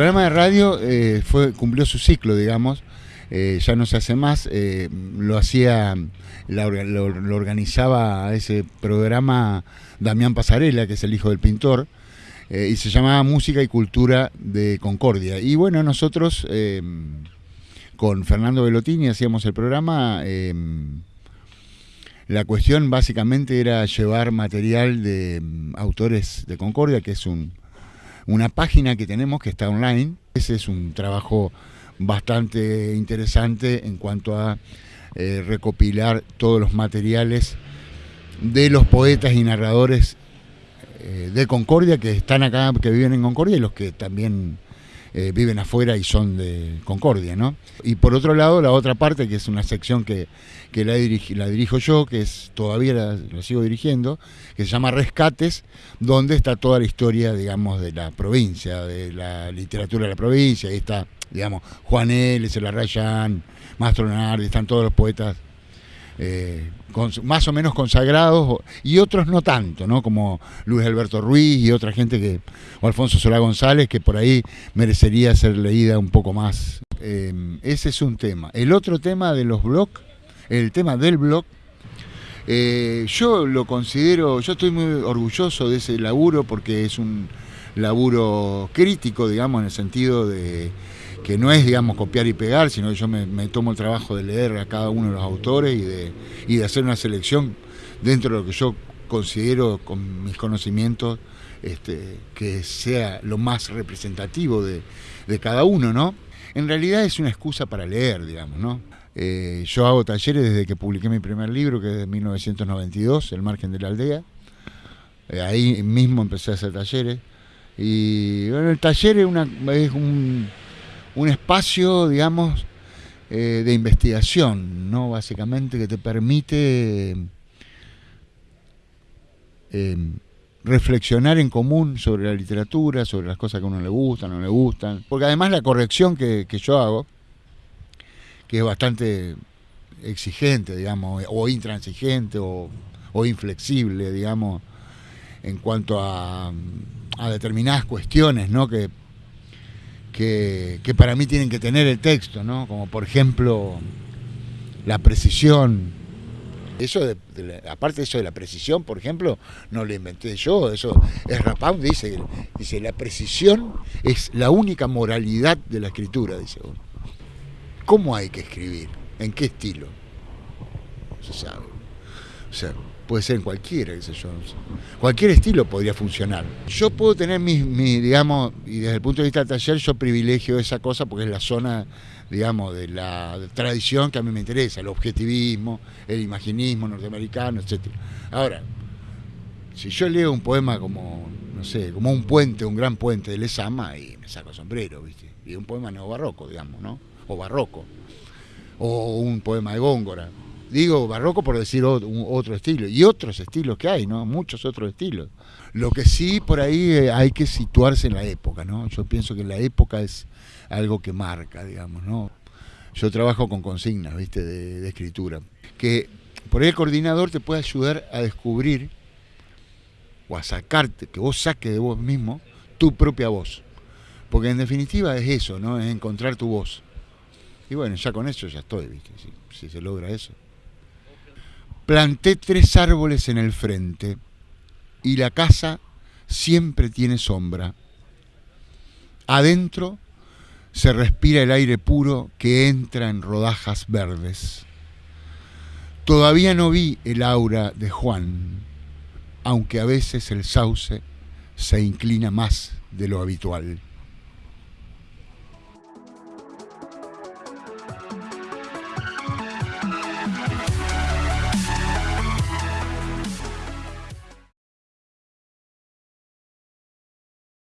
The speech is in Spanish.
programa de radio eh, fue, cumplió su ciclo, digamos. Eh, ya no se hace más. Eh, lo hacía, lo, organizaba ese programa Damián Pasarela, que es el hijo del pintor, y se llamaba Música y Cultura de Concordia. Y bueno, nosotros con Fernando Velotini hacíamos el programa. la cuestión básicamente era llevar material de mm, autores de Concordia, que es un, una página que tenemos que está online. Ese es un trabajo bastante interesante en cuanto a eh, recopilar todos los materiales de los poetas y narradores eh, de Concordia que están acá, que viven en Concordia y los que también eh, viven afuera y son de Concordia, ¿no? Y por otro lado, la otra parte, que es una sección que, la, la, dirijo yo, que es todavía la, sigo dirigiendo, que se llama Rescates, donde está toda la historia, digamos, de la provincia, de la literatura de la provincia, ahí está, digamos, Juan L., Rayán, Mastro Nardi, están todos los poetas eh, más o menos consagrados y otros no tanto, ¿no? Como Luis Alberto Ruiz y otra gente que, o Alfonso Solá González, que por ahí merecería ser leída un poco más. Eh, ese es un tema. El otro tema de los blogs, el tema del blog, eh, yo lo considero, yo estoy muy orgulloso de ese laburo porque es un laburo crítico, digamos, en el sentido de que no es, digamos, copiar y pegar, sino que yo me, tomo el trabajo de leer a cada uno de los autores y de, y de hacer una selección dentro de lo que yo considero con mis conocimientos este, que sea lo más representativo de, cada uno, ¿no? En realidad es una excusa para leer, digamos, ¿no? Eh, yo hago talleres desde que publiqué mi primer libro, que es de 1992, El margen de la aldea. Eh, ahí mismo empecé a hacer talleres. Y bueno, el taller es, una, es un, un espacio, digamos, eh, de investigación, ¿no? Básicamente que te permite eh, reflexionar en común sobre la literatura, sobre las cosas que a uno le gustan, no le gustan. Porque además la corrección que, yo hago, que es bastante exigente, digamos, o intransigente o, inflexible, digamos, en cuanto a, a determinadas cuestiones, ¿no? Que que, para mí tienen que tener el texto, ¿no? Como por ejemplo la precisión. Eso de, aparte de eso de la precisión, por ejemplo, no lo inventé yo, eso es Rapound dice, dice la precisión es la única moralidad de la escritura, dice uno. ¿Cómo hay que escribir? ¿En qué estilo? No se sabe. Puede ser en cualquiera, qué sé. Cualquier estilo podría funcionar. Yo puedo tener mi, digamos, y desde el punto de vista del taller, yo privilegio esa cosa porque es la zona, digamos, de la tradición que a mí me interesa, el objetivismo, el imaginismo norteamericano, etc. Ahora, si yo leo un poema como, no sé, como un puente, un gran puente de Lezama, y me saco sombrero, ¿viste? Y un poema neobarroco, digamos, ¿no? O barroco. O un poema de Góngora Digo barroco por decir otro, estilo. Y otros estilos que hay, ¿no? Muchos otros estilos. Lo que sí por ahí eh, hay que situarse en la época, ¿no? Yo pienso que la época es algo que marca, digamos, ¿no? Yo trabajo con consignas, ¿viste? De, escritura. Que por ahí el coordinador te puede ayudar a descubrir o a sacarte, que vos saques de vos mismo tu propia voz. Porque en definitiva es eso, ¿no? Es encontrar tu voz. Y bueno, ya con eso ya estoy, ¿viste? si se logra eso. Planté tres árboles en el frente y la casa siempre tiene sombra. Adentro se respira el aire puro que entra en rodajas verdes. Todavía no vi el aura de Juan, aunque a veces el sauce se inclina más de lo habitual.